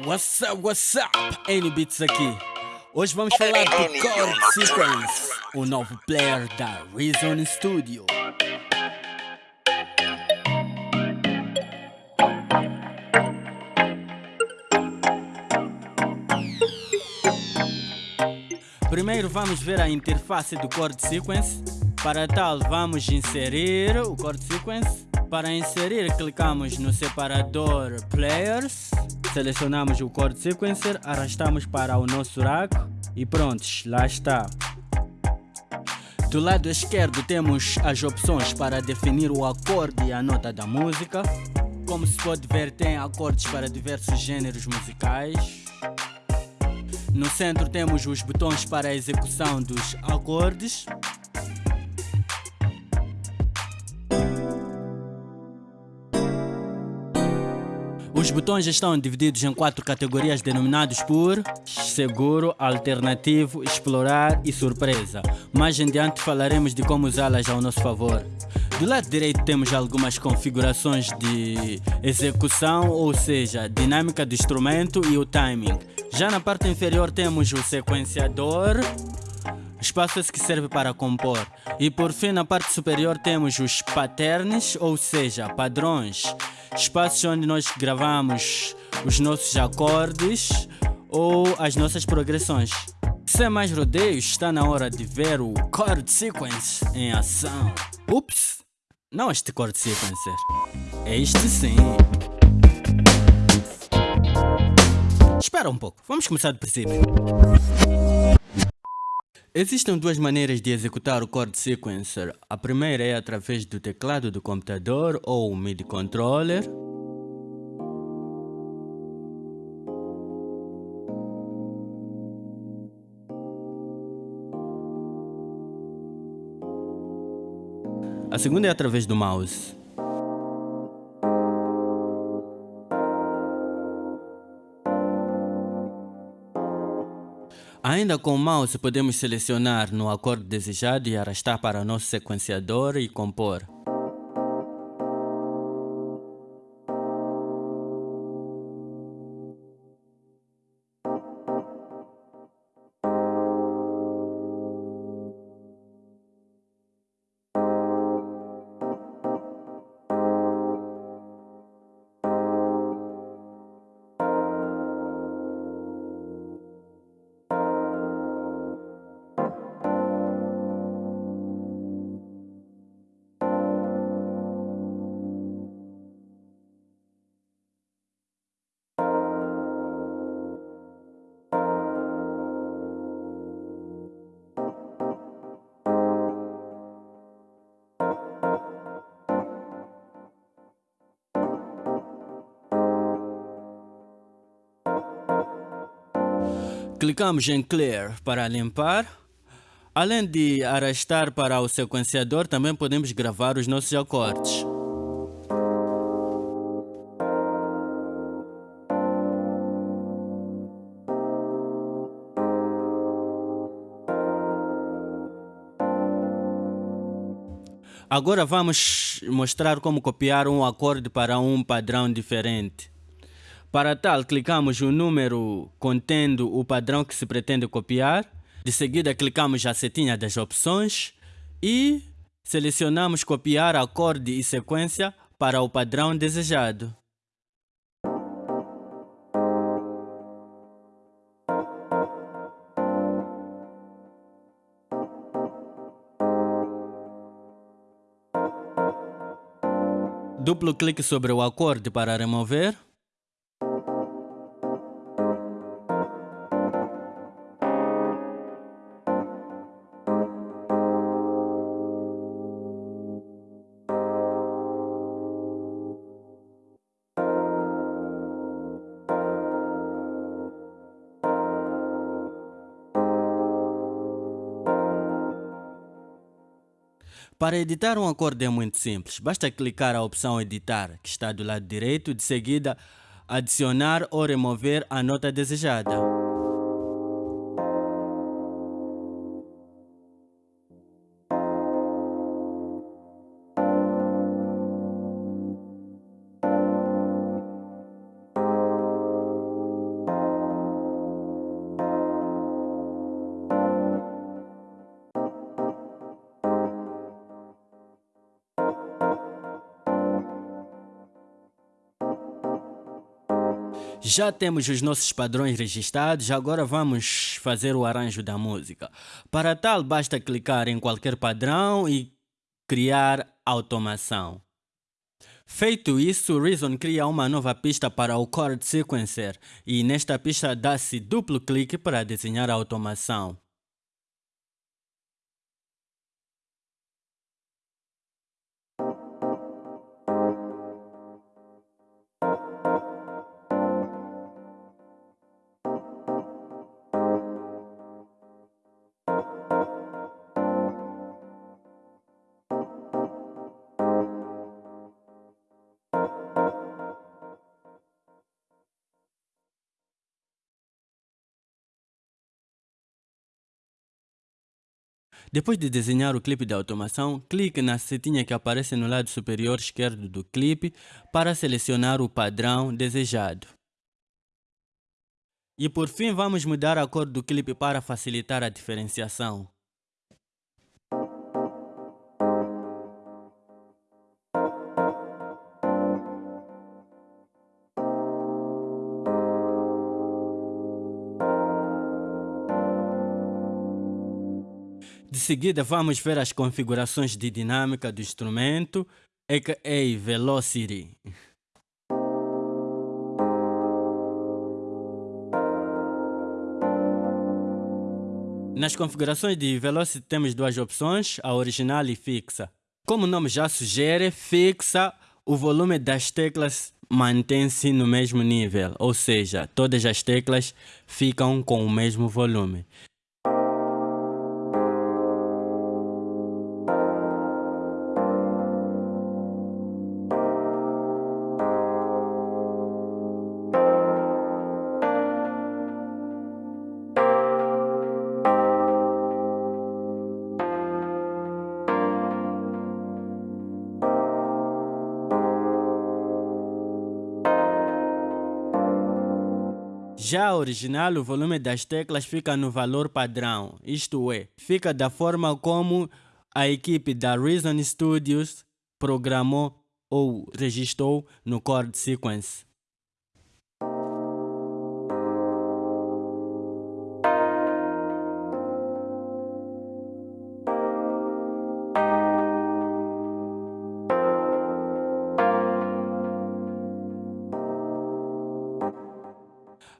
What's up, what's up? N-Beats aqui. Hoje vamos falar do Chord Sequence, o novo player da Reason Studio. Primeiro vamos ver a interface do Chord Sequence. Para tal, vamos inserir o Chord Sequence. Para inserir, clicamos no separador Players, selecionamos o Chord Sequencer, arrastamos para o nosso rack e prontos, lá está. Do lado esquerdo temos as opções para definir o acorde e a nota da música. Como se pode ver, tem acordes para diversos gêneros musicais. No centro temos os botões para a execução dos acordes. Os botões estão divididos em quatro categorias denominados por seguro, alternativo, explorar e surpresa. Mais em diante falaremos de como usá-las ao nosso favor. Do lado direito temos algumas configurações de execução, ou seja, dinâmica do instrumento e o timing. Já na parte inferior temos o sequenciador, espaço esse que serve para compor. E por fim, na parte superior temos os patterns, ou seja, padrões, espaços onde nós gravamos os nossos acordes ou as nossas progressões. Sem mais rodeios, está na hora de ver o chord sequence em ação. Ups! Não este chord sequencer. É este sim. Espera um pouco, vamos começar do princípio. Existem duas maneiras de executar o chord sequencer. A primeira é através do teclado do computador ou MIDI controller. A segunda é através do mouse. Ainda com o mouse podemos selecionar no acorde desejado e arrastar para o nosso sequenciador e compor. Clicamos em Clear para limpar. Além de arrastar para o sequenciador, também podemos gravar os nossos acordes. Agora vamos mostrar como copiar um acorde para um padrão diferente. Para tal, clicamos o número contendo o padrão que se pretende copiar. De seguida, clicamos a setinha das opções e selecionamos copiar acorde e sequência para o padrão desejado. Duplo clique sobre o acorde para remover. Para editar um acorde é muito simples, basta clicar a opção editar, que está do lado direito, de seguida adicionar ou remover a nota desejada. Já temos os nossos padrões registrados, agora vamos fazer o arranjo da música. Para tal, basta clicar em qualquer padrão e criar automação. Feito isso, Reason cria uma nova pista para o Chord Sequencer e nesta pista dá-se duplo clique para desenhar a automação. Depois de desenhar o clipe de automação, clique na setinha que aparece no lado superior esquerdo do clipe para selecionar o padrão desejado. E por fim vamos mudar a cor do clipe para facilitar a diferenciação. Seguida, vamos ver as configurações de dinâmica do instrumento, aka Velocity. Nas configurações de Velocity temos duas opções, a original e fixa. Como o nome já sugere, fixa, o volume das teclas mantém-se no mesmo nível, ou seja, todas as teclas ficam com o mesmo volume. Já original, o volume das teclas fica no valor padrão, isto é, fica da forma como a equipe da Reason Studios programou ou registrou no Chord Sequence.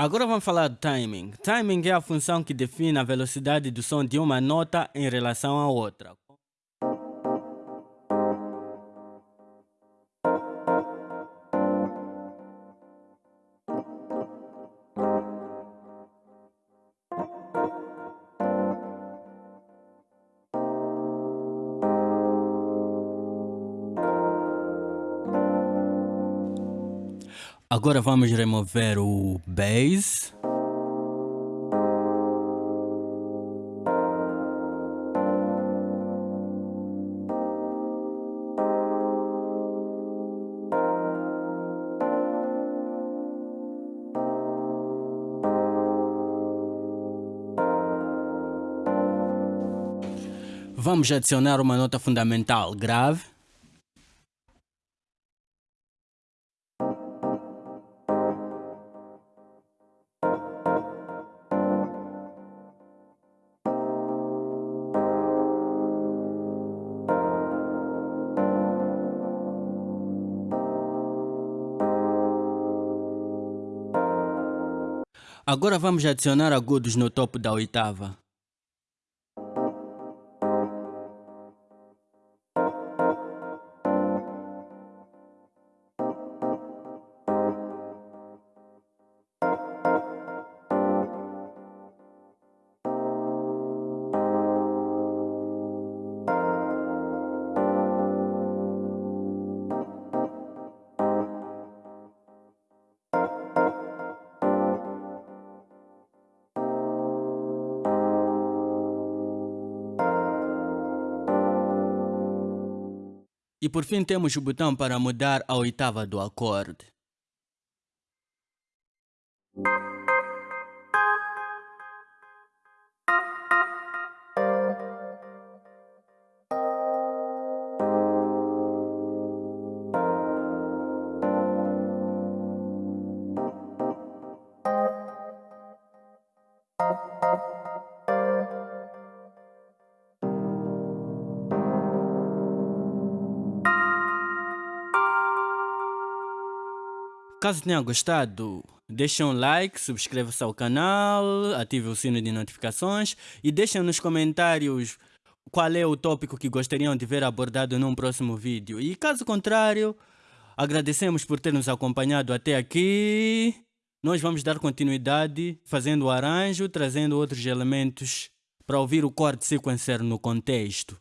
Agora vamos falar do timing. Timing é a função que define a velocidade do som de uma nota em relação à outra. Agora vamos remover o bass. Vamos adicionar uma nota fundamental grave. Agora vamos adicionar agudos no topo da oitava. E por fim temos o botão para mudar a oitava do acorde. Caso tenha gostado, deixem um like, subscreva-se ao canal, ative o sino de notificações e deixem nos comentários qual é o tópico que gostariam de ver abordado num próximo vídeo. E caso contrário, agradecemos por ter nos acompanhado até aqui. Nós vamos dar continuidade fazendo o arranjo, trazendo outros elementos para ouvir o chord sequencer no contexto.